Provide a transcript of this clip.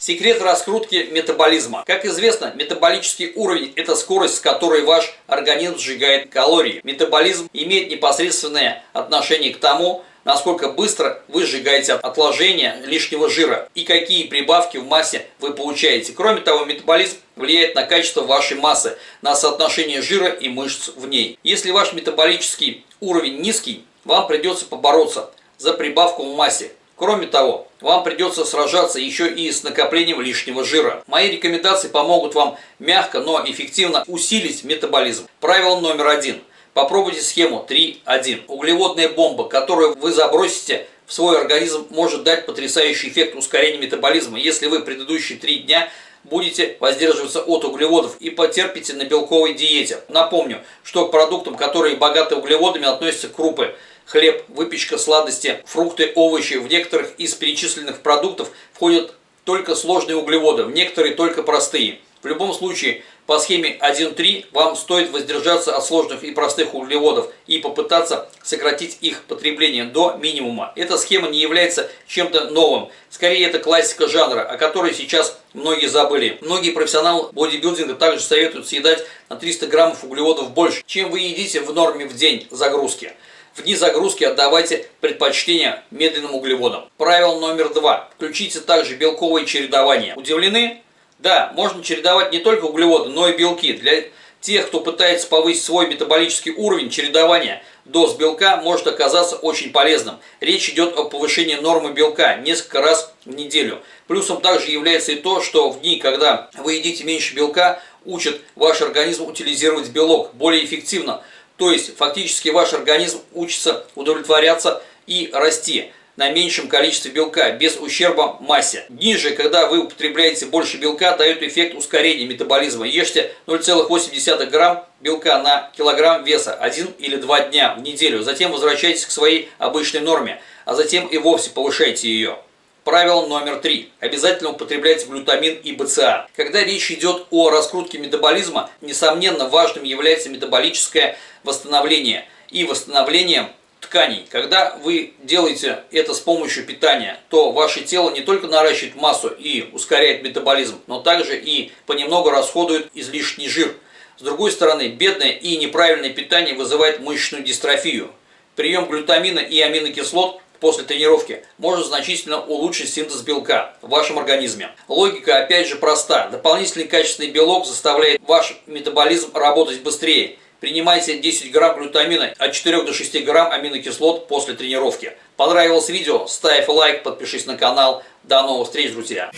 Секрет раскрутки метаболизма. Как известно, метаболический уровень – это скорость, с которой ваш организм сжигает калории. Метаболизм имеет непосредственное отношение к тому, насколько быстро вы сжигаете отложения лишнего жира и какие прибавки в массе вы получаете. Кроме того, метаболизм влияет на качество вашей массы, на соотношение жира и мышц в ней. Если ваш метаболический уровень низкий, вам придется побороться за прибавку в массе. Кроме того, вам придется сражаться еще и с накоплением лишнего жира. Мои рекомендации помогут вам мягко, но эффективно усилить метаболизм. Правило номер один. Попробуйте схему 3.1. Углеводная бомба, которую вы забросите в свой организм, может дать потрясающий эффект ускорения метаболизма, если вы предыдущие три дня будете воздерживаться от углеводов и потерпите на белковой диете. Напомню, что к продуктам, которые богаты углеводами, относятся крупы – хлеб, выпечка, сладости, фрукты, овощи. В некоторых из перечисленных продуктов входят только сложные углеводы, в некоторые только простые. В любом случае, по схеме 1.3 вам стоит воздержаться от сложных и простых углеводов и попытаться сократить их потребление до минимума. Эта схема не является чем-то новым. Скорее, это классика жанра, о которой сейчас многие забыли. Многие профессионалы бодибилдинга также советуют съедать на 300 граммов углеводов больше, чем вы едите в норме в день загрузки. В дни загрузки отдавайте предпочтение медленным углеводам. Правило номер два. Включите также белковое чередование. Удивлены? Да, можно чередовать не только углеводы, но и белки. Для тех, кто пытается повысить свой метаболический уровень, чередования доз белка может оказаться очень полезным. Речь идет о повышении нормы белка несколько раз в неделю. Плюсом также является и то, что в дни, когда вы едите меньше белка, учат ваш организм утилизировать белок более эффективно – то есть фактически ваш организм учится удовлетворяться и расти на меньшем количестве белка, без ущерба массе. Ниже, когда вы употребляете больше белка, дает эффект ускорения метаболизма. Ешьте 0,8 грамм белка на килограмм веса один или два дня в неделю. Затем возвращайтесь к своей обычной норме, а затем и вовсе повышайте ее. Правило номер три. Обязательно употребляйте глютамин и БЦА. Когда речь идет о раскрутке метаболизма, несомненно важным является метаболическое восстановление и восстановление тканей. Когда вы делаете это с помощью питания, то ваше тело не только наращивает массу и ускоряет метаболизм, но также и понемногу расходует излишний жир. С другой стороны, бедное и неправильное питание вызывает мышечную дистрофию. Прием глютамина и аминокислот после тренировки может значительно улучшить синтез белка в вашем организме. Логика опять же проста. Дополнительный качественный белок заставляет ваш метаболизм работать быстрее. Принимайте 10 грамм глютамина от 4 до 6 грамм аминокислот после тренировки. Понравилось видео? Ставь лайк, подпишись на канал. До новых встреч, друзья!